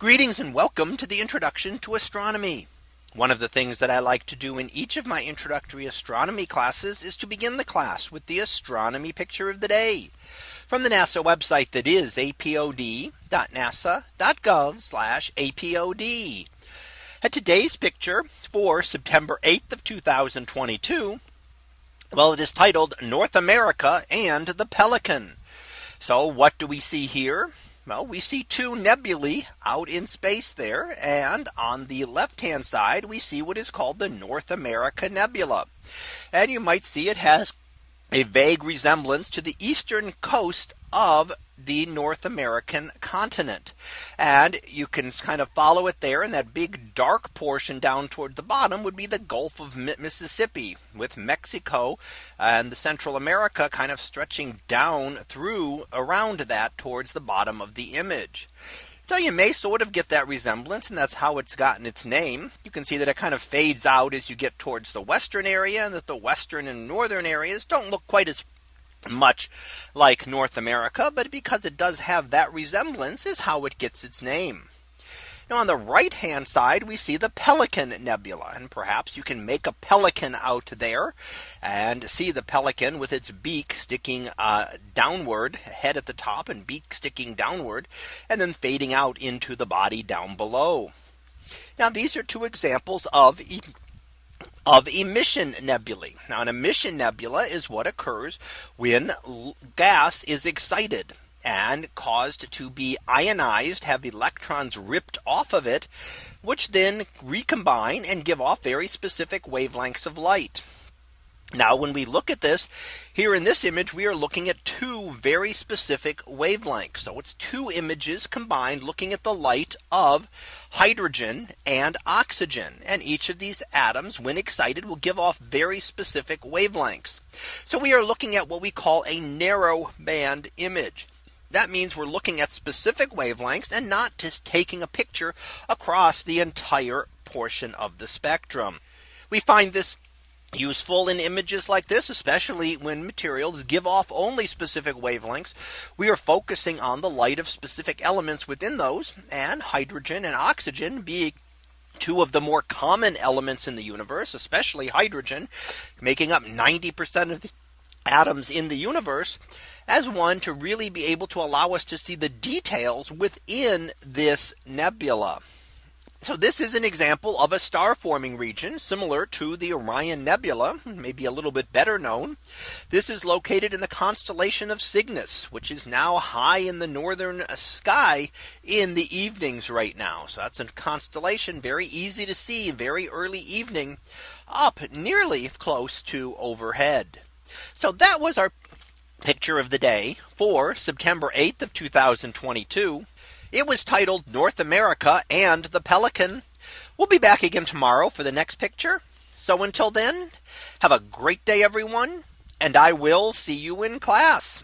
Greetings and welcome to the introduction to astronomy. One of the things that I like to do in each of my introductory astronomy classes is to begin the class with the astronomy picture of the day from the NASA website that is apod.nasa.gov apod. And today's picture for September 8th of 2022. Well, it is titled North America and the Pelican. So what do we see here? Well, we see two nebulae out in space there. And on the left hand side, we see what is called the North America Nebula. And you might see it has a vague resemblance to the eastern coast of the North American continent. And you can kind of follow it there. And that big dark portion down toward the bottom would be the Gulf of Mississippi with Mexico and the Central America kind of stretching down through around that towards the bottom of the image. So you may sort of get that resemblance and that's how it's gotten its name. You can see that it kind of fades out as you get towards the western area and that the western and northern areas don't look quite as much like North America, but because it does have that resemblance is how it gets its name. Now on the right hand side, we see the Pelican Nebula. And perhaps you can make a pelican out there and see the pelican with its beak sticking uh, downward, head at the top and beak sticking downward, and then fading out into the body down below. Now these are two examples of of emission nebulae. Now an emission nebula is what occurs when gas is excited and caused to be ionized, have electrons ripped off of it, which then recombine and give off very specific wavelengths of light. Now when we look at this here in this image, we are looking at two very specific wavelengths. So it's two images combined looking at the light of hydrogen and oxygen. And each of these atoms when excited will give off very specific wavelengths. So we are looking at what we call a narrow band image. That means we're looking at specific wavelengths and not just taking a picture across the entire portion of the spectrum. We find this useful in images like this, especially when materials give off only specific wavelengths. We are focusing on the light of specific elements within those and hydrogen and oxygen being two of the more common elements in the universe, especially hydrogen, making up 90% of the atoms in the universe as one to really be able to allow us to see the details within this nebula. So this is an example of a star forming region similar to the Orion Nebula, maybe a little bit better known. This is located in the constellation of Cygnus, which is now high in the northern sky in the evenings right now. So that's a constellation very easy to see very early evening up nearly close to overhead. So that was our picture of the day for September 8th of 2022. It was titled North America and the Pelican. We'll be back again tomorrow for the next picture. So until then, have a great day, everyone, and I will see you in class.